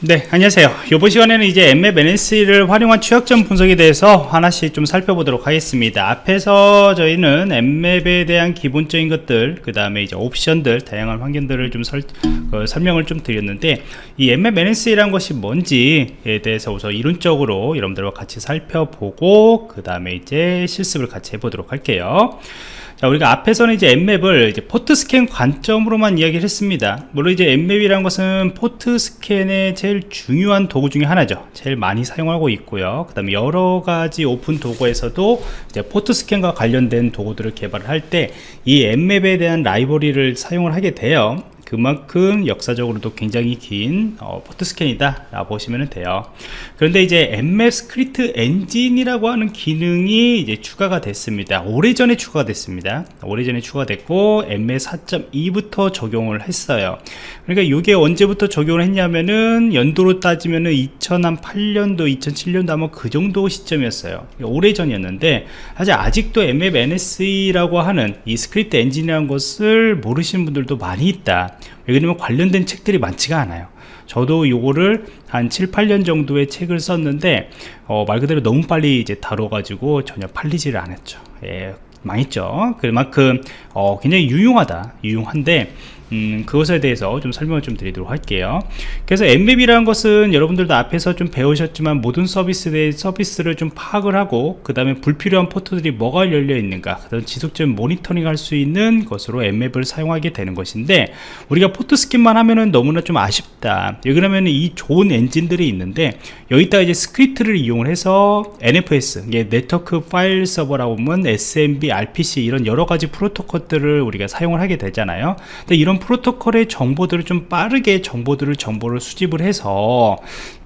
네 안녕하세요. 이번 시간에는 이제 Nmap NSE를 활용한 취약점 분석에 대해서 하나씩 좀 살펴보도록 하겠습니다. 앞에서 저희는 Nmap에 대한 기본적인 것들 그 다음에 이제 옵션들 다양한 환경들을 좀 설, 어, 설명을 좀 드렸는데 이 Nmap NSE라는 것이 뭔지에 대해서 우선 이론적으로 여러분들과 같이 살펴보고 그 다음에 이제 실습을 같이 해보도록 할게요 자, 우리가 앞에서는 이제 Nmap을 이제 port scan 관점으로만 이야기를 했습니다. 물론 이제 Nmap이라는 것은 port scan의 제일 중요한 도구 중에 하나죠. 제일 많이 사용하고 있고요. 그 다음에 여러 가지 오픈 도구에서도 이제 port scan과 관련된 도구들을 개발을 할 때이 Nmap에 대한 라이브러리를 사용을 하게 돼요. 그만큼 역사적으로도 굉장히 긴 어, port scan이다 라고 보시면 돼요. 그런데 이제 Nmap script engine이라고 하는 기능이 이제 추가가 됐습니다. 오래전에 추가가 됐습니다. 오래전에 추가됐고 Nmap 4.2부터 적용을 했어요. 그러니까 이게 언제부터 적용을 했냐면은 연도로 따지면은 2008년도 2007년도 아마 그 정도 시점이었어요. 오래전이었는데 사실 아직도 Nmap NSE라고 하는 이 script engine이라는 것을 모르시는 분들도 많이 있다 왜냐면 관련된 책들이 많지가 않아요. 저도 요거를 한 7, 8년 정도의 책을 썼는데 어, 말 그대로 너무 빨리 이제 다뤄가지고 전혀 팔리지를 않았죠. 예, 망했죠. 그만큼 어, 굉장히 유용하다 유용한데 음, 그것에 대해서 좀 설명을 좀 드리도록 할게요. 그래서 Nmap이라는 것은 여러분들도 앞에서 좀 배우셨지만 모든 서비스의 서비스를 좀 파악을 하고 그 다음에 불필요한 port들이 뭐가 열려 있는가 그 다음 지속적인 모니터링 할 수 있는 것으로 Nmap을 사용하게 되는 것인데 우리가 port scan만 하면은 너무나 좀 아쉽다. 그러면 이 좋은 엔진들이 있는데 여기다가 이제 script를 이용을 해서 NFS 네트워크 파일 서버라고 보면 SMB, RPC 이런 여러 가지 프로토콜들을 우리가 사용을 하게 되잖아요. 근데 이런 프로토콜의 정보들을 좀 빠르게 정보들을 정보를 수집을 해서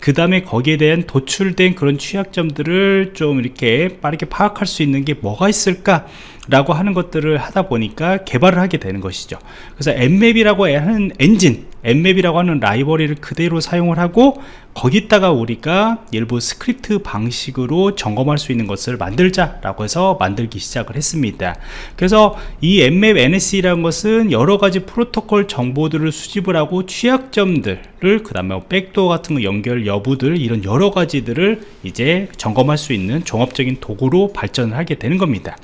그 다음에 거기에 대한 도출된 그런 취약점들을 좀 이렇게 빠르게 파악할 수 있는 게 뭐가 있을까 라고 하는 것들을 하다 보니까 개발을 하게 되는 것이죠. 그래서 Nmap이라고 하는 엔진 Nmap이라고 하는 라이브러리를 그대로 사용을 하고 거기다가 우리가 일부 스크립트 방식으로 점검할 수 있는 것을 만들자 라고 해서 만들기 시작을 했습니다. 그래서 이 Nmap NSE라는 것은 여러가지 프로토콜 정보들을 수집을 하고 취약점들을 그 다음에 backdoor 같은 거 연결 여부들 이런 여러가지들을 이제 점검할 수 있는 종합적인 도구로 발전을 하게 되는 겁니다.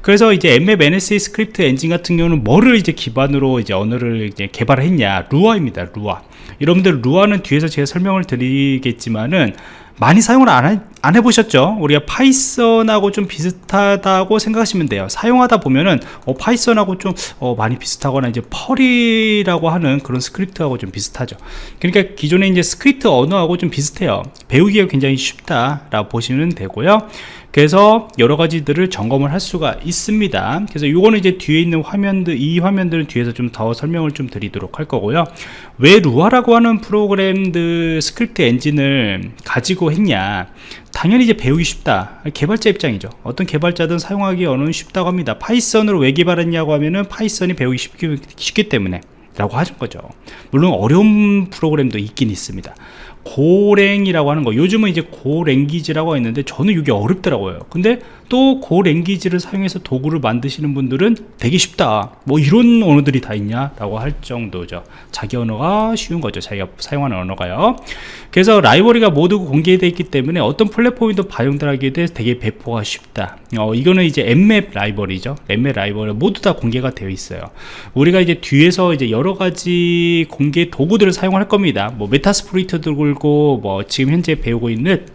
그래서 이제 Nmap NSE 스크립트 엔진 같은 경우는 뭐를 이제 기반으로 이제 언어를 이제 개발했냐? Lua입니다 Lua 여러분들 Lua는 뒤에서 제가 설명을 드리겠지만은 많이 사용을 안, 해, 안 해보셨죠? 우리가 Python하고 좀 비슷하다고 생각하시면 돼요. 사용하다 보면은 어, Python하고 좀 어, 많이 비슷하거나 이제 Perl이라고 하는 그런 스크립트하고 좀 비슷하죠. 그러니까 기존의 이제 스크립트 언어하고 좀 비슷해요. 배우기가 굉장히 쉽다라고 보시면 되고요. 그래서 여러 가지들을 점검을 할 수가 있습니다. 그래서 이거는 이제 뒤에 있는 화면들 이 화면들은 뒤에서 좀 더 설명을 좀 드리도록 할 거고요. 왜 Lua라고 하는 프로그램들 스크립트 엔진을 가지고 했냐? 당연히 이제 배우기 쉽다. 개발자 입장이죠. 어떤 개발자든 사용하기는 쉽다고 합니다. Python으로 왜 개발했냐고 하면은 Python이 배우기 쉽기, 쉽기 때문에 라고 하는 거죠. 물론 어려운 프로그램도 있긴 있습니다 Golang이라고 하는 거. 요즘은 이제 Go language라고 있는데 저는 이게 어렵더라고요. 근데 또 Go language를 사용해서 도구를 만드시는 분들은 되게 쉽다. 뭐 이런 언어들이 다 있냐 라고 할 정도죠. 자기 언어가 쉬운 거죠. 자기가 사용하는 언어가요. 그래서 라이브러리가 모두 공개되어 있기 때문에 어떤 플랫폼에도 반영들하기에 대해 되게 배포가 쉽다. 어, 이거는 이제 Nmap 라이브러리죠. Nmap 라이브러리 모두 다 공개가 되어 있어요. 우리가 이제 뒤에서 이제 여러 가지 공개 도구들을 사용할 겁니다. 뭐 Metasploit 들고 뭐 지금 현재 배우고 있는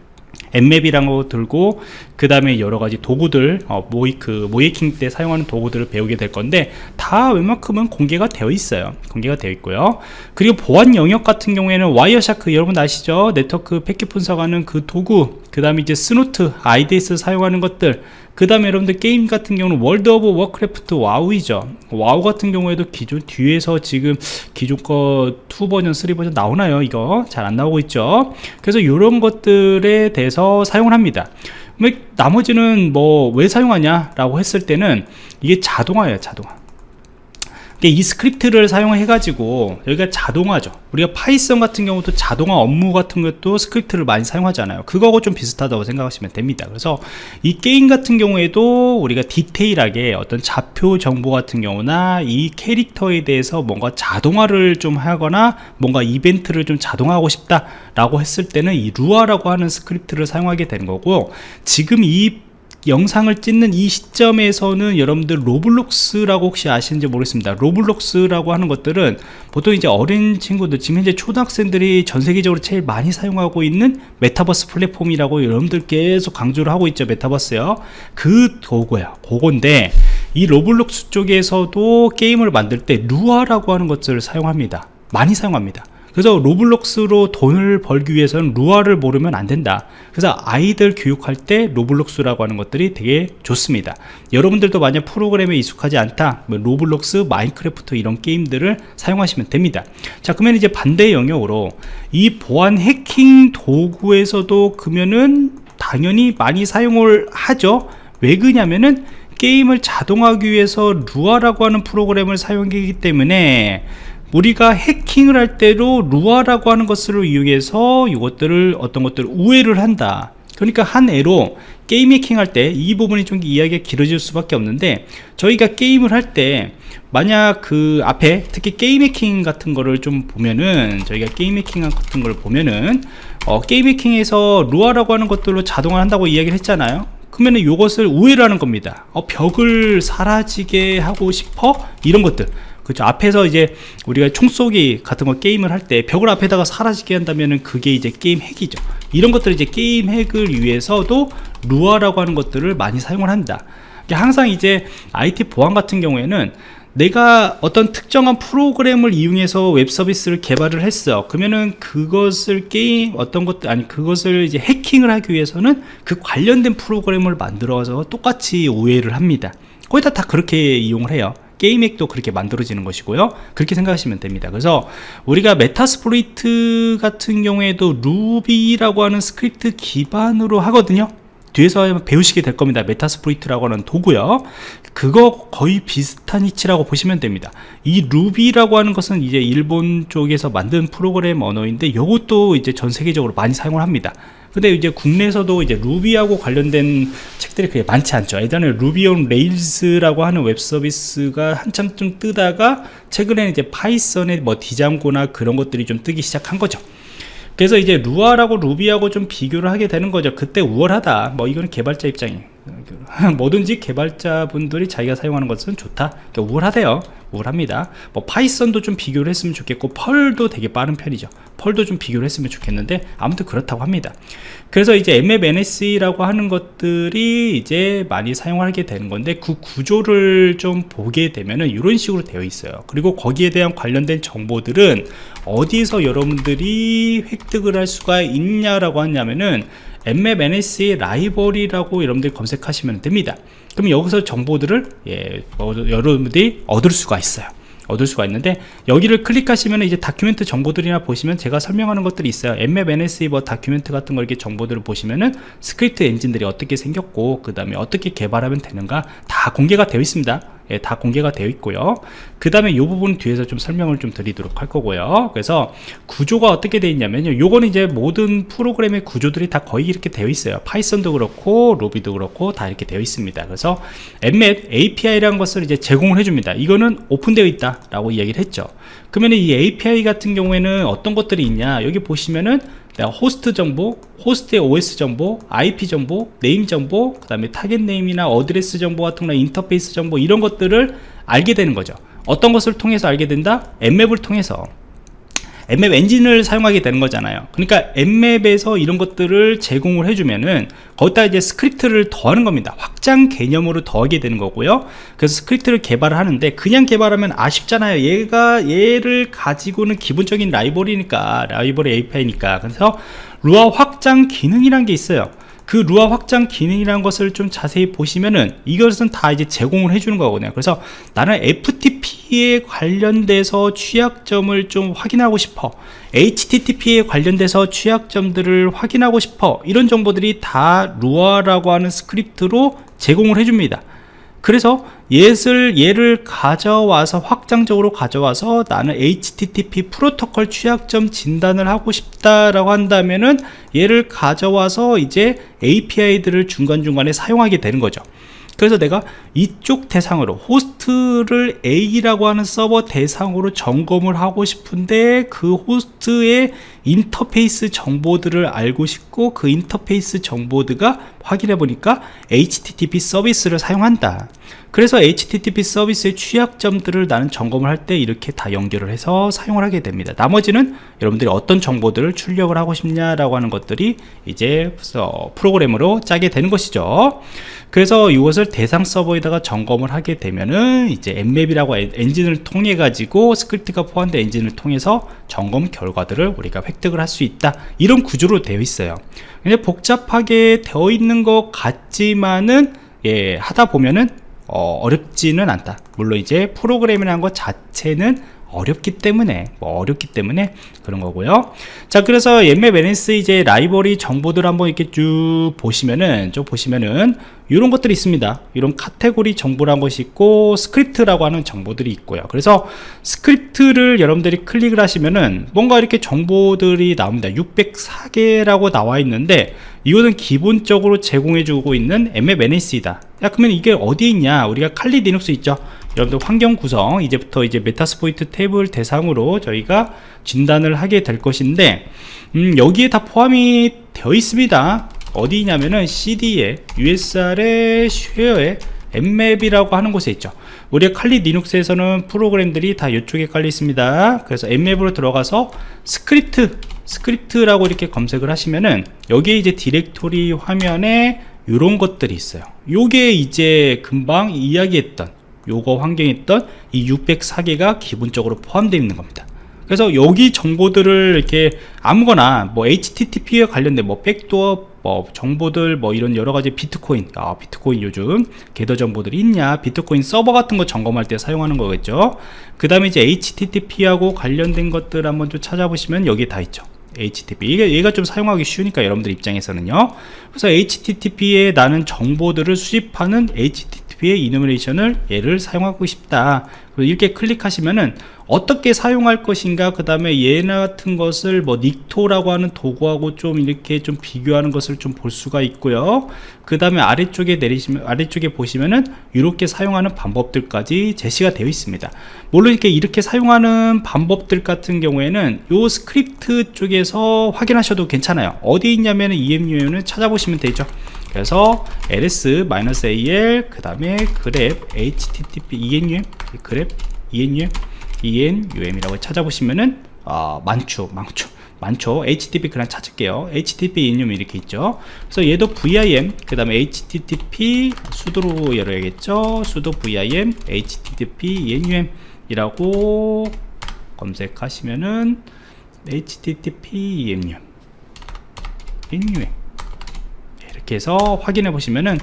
Nmap이라는 거 들고 그 다음에 여러 가지 도구들 어, 모의 그 모의해킹 때 사용하는 도구들을 배우게 될 건데 다 웬만큼은 공개가 되어 있어요. 공개가 되어 있고요. 그리고 보안 영역 같은 경우에는 Wireshark 여러분 아시죠? 네트워크 패킷 분석하는 그 도구 그 다음에 이제 Snort IDS 사용하는 것들 그 다음에 여러분들 게임 같은 경우는 World of Warcraft WoW이죠. WoW 같은 경우에도 기존 뒤에서 지금 기존 거 2 버전 3 버전 나오나요? 이거? 잘 안 나오고 있죠? 그래서 이런 것들에 대해서 사용을 합니다. 나머지는 뭐 왜 사용하냐 라고 했을 때는 이게 자동화예요 자동화 이 스크립트를 사용해 가지고 여기가 자동화죠. 우리가 파이썬 같은 경우도 자동화 업무 같은 것도 스크립트를 많이 사용하잖아요. 그거하고 좀 비슷하다고 생각하시면 됩니다. 그래서 이 게임 같은 경우에도 우리가 디테일하게 어떤 좌표 정보 같은 경우나 이 캐릭터에 대해서 뭔가 자동화를 좀 하거나 뭔가 이벤트를 좀 자동화하고 싶다 라고 했을 때는 이 Lua라고 하는 스크립트를 사용하게 되는 거고 지금 이 영상을 찍는 이 시점에서는 여러분들 Roblox라고 혹시 아시는지 모르겠습니다. Roblox라고 하는 것들은 보통 이제 어린 친구들 지금 현재 초등학생들이 전 세계적으로 제일 많이 사용하고 있는 메타버스 플랫폼이라고 여러분들 계속 강조를 하고 있죠 메타버스요. 그 도구야 그건데 이 Roblox 쪽에서도 게임을 만들 때 Lua라고 하는 것들을 사용합니다. 많이 사용합니다 그래서 Roblox로 돈을 벌기 위해서는 Lua를 모르면 안 된다. 그래서 아이들 교육할 때 Roblox라고 하는 것들이 되게 좋습니다. 여러분들도 만약 프로그램에 익숙하지 않다 뭐 Roblox Minecraft 이런 게임들을 사용하시면 됩니다. 자 그러면 이제 반대 영역으로 이 보안 해킹 도구에서도 그러면은 당연히 많이 사용을 하죠. 왜 그냐면은 게임을 자동화하기 위해서 Lua라고 하는 프로그램을 사용하기 때문에 우리가 해킹을 할 때도 Lua라고 하는 것을 이용해서 이것들을 어떤 것들을 우회를 한다. 그러니까 한 예로 게임 해킹 할 때 이 부분이 좀 이야기가 길어질 수밖에 없는데 저희가 게임을 할 때 만약 그 앞에 특히 게임 해킹 같은 거를 좀 보면은 저희가 게임 해킹 같은 걸 보면은 어, 게임 해킹에서 Lua라고 하는 것들로 자동화 한다고 이야기를 했잖아요. 그러면은 이것을 우회를 하는 겁니다. 어, 벽을 사라지게 하고 싶어? 이런 것들 그렇죠. 앞에서 이제 우리가 총쏘기 같은 거 게임을 할 때 벽을 앞에다가 사라지게 한다면은 그게 이제 게임 핵이죠. 이런 것들 이제 게임 핵을 위해서도 Lua라고 하는 것들을 많이 사용을 한다. 항상 이제 IT 보안 같은 경우에는 내가 어떤 특정한 프로그램을 이용해서 웹 서비스를 개발을 했어. 그러면은 그것을 게임 어떤 것 아니 그것을 이제 해킹을 하기 위해서는 그 관련된 프로그램을 만들어서 똑같이 우회를 합니다. 거의 다, 다 그렇게 이용을 해요 게임 핵도 그렇게 만들어지는 것이고요. 그렇게 생각하시면 됩니다. 그래서 우리가 Metasploit 같은 경우에도 Ruby라고 하는 스크립트 기반으로 하거든요. 뒤에서 배우시게 될 겁니다. Metasploit라고 하는 도구요. 그거 거의 비슷한 이치라고 보시면 됩니다. 이 Ruby라고 하는 것은 이제 일본 쪽에서 만든 프로그램 언어인데 이것도 이제 전 세계적으로 많이 사용을 합니다. 근데 이제 국내에서도 이제 Ruby하고 관련된 책들이 그게 많지 않죠. 예전에 Ruby on Rails라고 하는 웹 서비스가 한참 좀 뜨다가 최근에는 이제 Python의 뭐 Django나 그런 것들이 좀 뜨기 시작한 거죠. 그래서 이제 Lua라고 Ruby하고 좀 비교를 하게 되는 거죠. 그때 우월하다. 뭐 이거는 개발자 입장이 뭐든지 개발자분들이 자기가 사용하는 것은 좋다. 그러니까 우월하대요. 우월합니다. 뭐 Python도 좀 비교를 했으면 좋겠고 Perl도 되게 빠른 편이죠. Perl도 좀 비교를 했으면 좋겠는데 아무튼 그렇다고 합니다. 그래서 이제 MFNS라고 하는 것들이 이제 많이 사용하게 되는 건데 그 구조를 좀 보게 되면은 이런 식으로 되어 있어요. 그리고 거기에 대한 관련된 정보들은 어디서 여러분들이 획득을 할 수가 있냐라고 하냐면은 NSE 라이브러리라고 여러분들이 검색하시면 됩니다. 그럼 여기서 정보들을 예, 뭐, 여러분들이 얻을 수가 있어요. 얻을 수가 있는데 여기를 클릭하시면 이제 document 정보들이나 보시면 제가 설명하는 것들이 있어요. Nmap NSE 뭐 document 같은 걸 이렇게 정보들을 보시면은 스크립트 엔진들이 어떻게 생겼고 그 다음에 어떻게 개발하면 되는가 다 공개가 되어 있습니다 예, 다 공개가 되어 있고요. 그 다음에 이 부분 뒤에서 좀 설명을 좀 드리도록 할 거고요. 그래서 구조가 어떻게 되어 있냐면요. 요거는 이제 모든 프로그램의 구조들이 다 거의 이렇게 되어 있어요. Python도 그렇고 Ruby도 그렇고 다 이렇게 되어 있습니다. 그래서 Nmap API라는 것을 이제 제공을 해줍니다. 이거는 오픈되어 있다 라고 이야기를 했죠 그러면 이 API 같은 경우에는 어떤 것들이 있냐? 여기 보시면은 호스트 정보, 호스트의 OS 정보, IP 정보, name 정보, 그 다음에 target name이나 address 정보 같은 거나 인터페이스 정보 이런 것들을 알게 되는 거죠. 어떤 것을 통해서 알게 된다? Nmap을 통해서 Nmap 엔진을 사용하게 되는 거잖아요. 그러니까 Nmap에서 이런 것들을 제공을 해주면은 거기다 이제 스크립트를 더하는 겁니다. 확장 개념으로 더하게 되는 거고요. 그래서 스크립트를 개발을 하는데 그냥 개발하면 아쉽잖아요. 얘가 얘를 가지고는 기본적인 라이브러리니까 라이브러리 API니까. 그래서 Lua 확장 기능이란 게 있어요 그 Lua 확장 기능이라는 것을 좀 자세히 보시면은 이것은 다 이제 제공을 해주는 거거든요. 그래서 나는 FTP에 관련돼서 취약점을 좀 확인하고 싶어. HTTP에 관련돼서 취약점들을 확인하고 싶어. 이런 정보들이 다 Lua라고 하는 스크립트로 제공을 해줍니다 그래서 얘를 얘를 가져와서 확장적으로 가져와서 나는 HTTP 프로토콜 취약점 진단을 하고 싶다라고 한다면은 얘를 가져와서 이제 API들을 중간중간에 사용하게 되는 거죠. 그래서 내가 이쪽 대상으로 호스트를 A라고 하는 서버 대상으로 점검을 하고 싶은데 그 호스트의 인터페이스 정보들을 알고 싶고 그 인터페이스 정보들가 확인해 보니까 HTTP 서비스를 사용한다. 그래서 HTTP 서비스의 취약점들을 나는 점검을 할 때 이렇게 다 연결을 해서 사용을 하게 됩니다. 나머지는 여러분들이 어떤 정보들을 출력을 하고 싶냐라고 하는 것들이 이제 프로그램으로 짜게 되는 것이죠. 그래서 이것을 대상 서버에다가 점검을 하게 되면은 이제 Nmap이라고 엔진을 통해 가지고 스크립트가 포함된 엔진을 통해서 점검 결과들을 우리가 획득을 할 수 있다. 이런 구조로 되어 있어요. 근데 복잡하게 되어 있는 것 같지만은 예 하다 보면은 어렵지는 않다. 물론 이제 프로그램이라는 것 자체는 어렵기 때문에 뭐 어렵기 때문에 그런 거고요. 자 그래서 Nmap NSE 이제 라이브러리 정보들 한번 이렇게 쭉 보시면은 쭉 보시면은 이런 것들이 있습니다. 이런 카테고리 정보라는 것이 있고 스크립트라고 하는 정보들이 있고요. 그래서 스크립트를 여러분들이 클릭을 하시면은 뭔가 이렇게 정보들이 나옵니다. 604개라고 나와 있는데 이거는 기본적으로 제공해 주고 있는 Nmap NSE이다. 야 그러면 이게 어디에 있냐? 우리가 Kali Linux 있죠 여러분들 환경 구성 이제부터 이제 Metasploitable을 대상으로 저희가 진단을 하게 될 것인데 음, 여기에 다 포함이 되어 있습니다. 어디냐면은 cd에 usr의 share에 Nmap이라고 하는 곳에 있죠. 우리가 칼리 리눅스에서는 프로그램들이 다 이쪽에 깔려 있습니다. 그래서 Nmap으로 들어가서 스크립트 스크립트라고 이렇게 검색을 하시면은 여기에 이제 디렉토리 화면에 이런 것들이 있어요. 요게 이제 금방 이야기했던 요거 환경에 있던 이 604개가 기본적으로 포함되어 있는 겁니다. 그래서 여기 정보들을 이렇게 아무거나 뭐 HTTP에 관련된 뭐 백도어 뭐 정보들 뭐 이런 여러 가지 비트코인 아 비트코인 요즘 궤도 정보들이 있냐 비트코인 서버 같은 거 점검할 때 사용하는 거겠죠. 그 다음에 이제 HTTP하고 관련된 것들 한번 좀 찾아보시면 여기 다 있죠. HTTP 이게 얘가 좀 사용하기 쉬우니까 여러분들 입장에서는요. 그래서 HTTP에 나는 정보들을 수집하는 HTTP 의 이노미네이션을 얘를 사용하고 싶다. 이렇게 클릭하시면은 어떻게 사용할 것인가 그 다음에 얘 같은 것을 뭐 닉토라고 하는 도구하고 좀 이렇게 좀 비교하는 것을 좀 볼 수가 있고요. 그 다음에 아래쪽에 내리시면 아래쪽에 보시면은 이렇게 사용하는 방법들까지 제시가 되어 있습니다. 물론 이렇게 이렇게 사용하는 방법들 같은 경우에는 요 스크립트 쪽에서 확인하셔도 괜찮아요. 어디 있냐면은 enum은 찾아보시면 되죠 그래서 ls -al 그 다음에 grep http enum grep enum enum이라고 찾아보시면은 어, 많죠 많죠 많죠 http 그냥 찾을게요 http enum 이렇게 있죠 그래서 얘도 vim 그 다음에 http sudo로 열어야겠죠 sudo vim http enum 이라고 검색하시면은 http enum enum 이렇게 해서 확인해 보시면은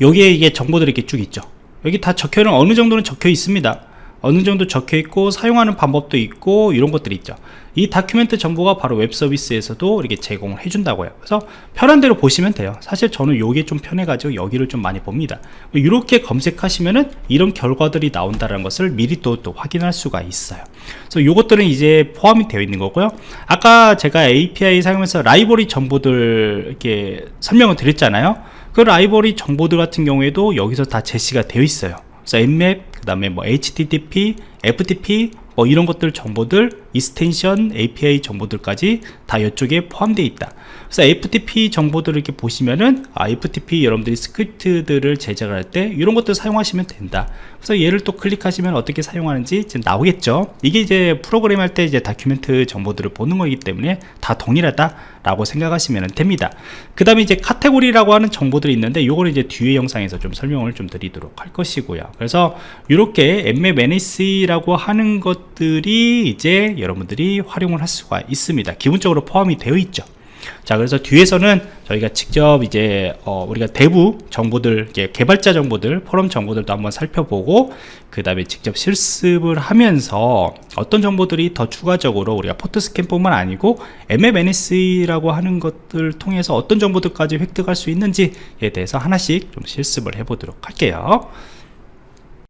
여기에 이게 정보들이 이렇게 쭉 있죠. 여기 다 적혀는 어느 정도는 적혀 있습니다 어느 정도 적혀 있고 사용하는 방법도 있고 이런 것들이 있죠. 이 document 정보가 바로 웹 서비스에서도 이렇게 제공을 해준다고요. 그래서 편한 대로 보시면 돼요. 사실 저는 요게 좀 편해 가지고 여기를 좀 많이 봅니다. 이렇게 검색하시면은 이런 결과들이 나온다는 것을 미리 또, 또 확인할 수가 있어요. 그래서 요것들은 이제 포함이 되어 있는 거고요. 아까 제가 API 사용해서 라이브러리 정보들 이렇게 설명을 드렸잖아요. 그 라이브러리 정보들 같은 경우에도 여기서 다 제시가 되어 있어요 그래서 Nmap 그 다음에 뭐 HTTP, FTP 뭐 이런 것들 정보들 extension API 정보들까지 다 이쪽에 포함되어 있다. 그래서 FTP 정보들을 이렇게 보시면은 아, FTP 여러분들이 스크립트들을 제작할 때 이런 것들 사용하시면 된다. 그래서 얘를 또 클릭하시면 어떻게 사용하는지 지금 나오겠죠? 이게 이제 프로그램 할 때 이제 다큐멘트 정보들을 보는 거기 때문에 다 동일하다 라고 생각하시면 됩니다. 그 다음에 이제 카테고리라고 하는 정보들이 있는데 이거는 이제 뒤에 영상에서 좀 설명을 좀 드리도록 할 것이고요. 그래서 이렇게 emmap NS라고 하는 것들이 이제 여러분들이 활용을 할 수가 있습니다. 기본적으로 포함이 되어 있죠. 자 그래서 뒤에서는 저희가 직접 이제 어, 우리가 대부 정보들 개발자 정보들 포럼 정보들도 한번 살펴보고 그 다음에 직접 실습을 하면서 어떤 정보들이 더 추가적으로 우리가 포트 스캔뿐만 아니고 MMNS라고 하는 것들 통해서 어떤 정보들까지 획득할 수 있는지에 대해서 하나씩 좀 실습을 해보도록 할게요